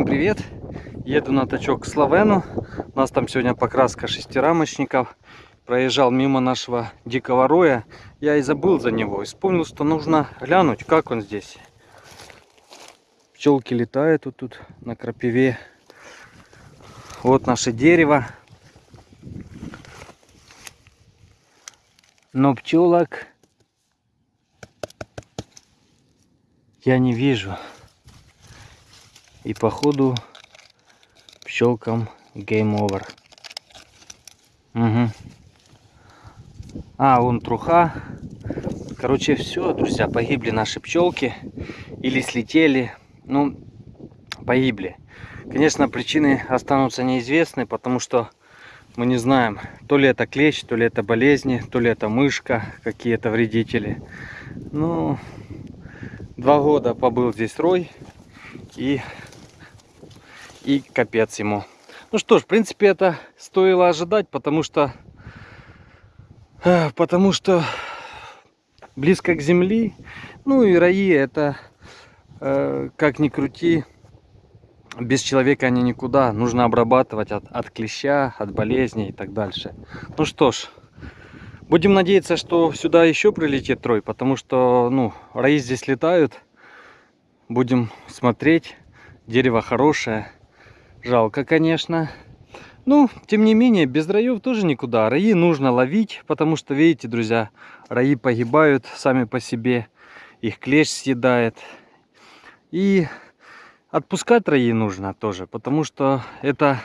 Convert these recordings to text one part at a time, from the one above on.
Всем привет! Еду на тачок к Славену. У нас там сегодня покраска шестирамочников. Проезжал мимо нашего дикого роя. Я и забыл за него. И вспомнил, что нужно глянуть, как он здесь. Пчелки летают вот тут на крапиве. Вот наше дерево. Но пчелок я не вижу. И походу пчелкам game over. Угу. А, вон труха. Короче, все, друзья, погибли наши пчелки. Или слетели. Ну, погибли. Конечно, причины останутся неизвестны, потому что мы не знаем, то ли это клещ, то ли это болезни, то ли это мышка, какие-то вредители. Ну, два года побыл здесь рой и и капец ему. Ну что ж, в принципе, это стоило ожидать, потому что, э, потому что близко к земли, ну и раи это, э, как ни крути, без человека они никуда. Нужно обрабатывать от, от клеща, от болезней и так дальше. Ну что ж, будем надеяться, что сюда еще прилетит трой, потому что, ну, раи здесь летают. Будем смотреть. Дерево хорошее. Жалко, конечно. Ну, тем не менее, без раев тоже никуда. Раи нужно ловить, потому что, видите, друзья, раи погибают сами по себе. Их клещ съедает. И отпускать раи нужно тоже, потому что это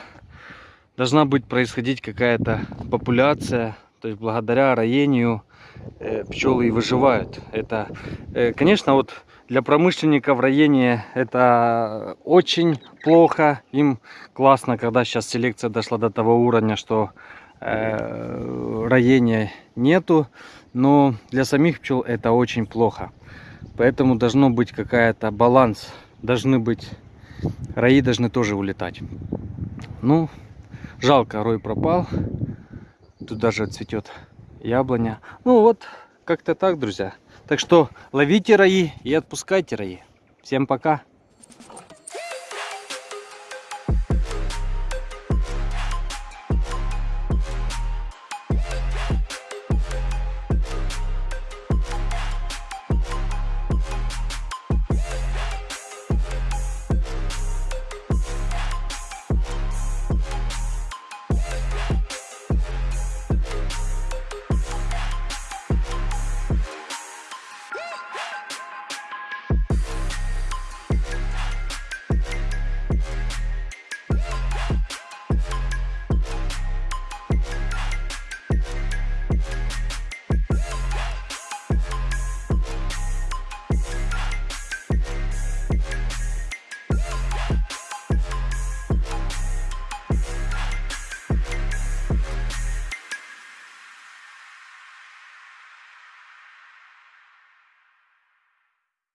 должна быть происходить какая-то популяция. То есть благодаря роению э, пчелы и выживают. Это, э, конечно, вот для промышленников роение это очень плохо. Им классно, когда сейчас селекция дошла до того уровня, что э, роения нету. Но для самих пчел это очень плохо. Поэтому должно быть какая-то баланс. Должны быть, раи должны тоже улетать. Ну, жалко, рой пропал. Тут даже цветет яблоня. Ну вот, как-то так, друзья. Так что ловите раи и отпускайте раи. Всем пока.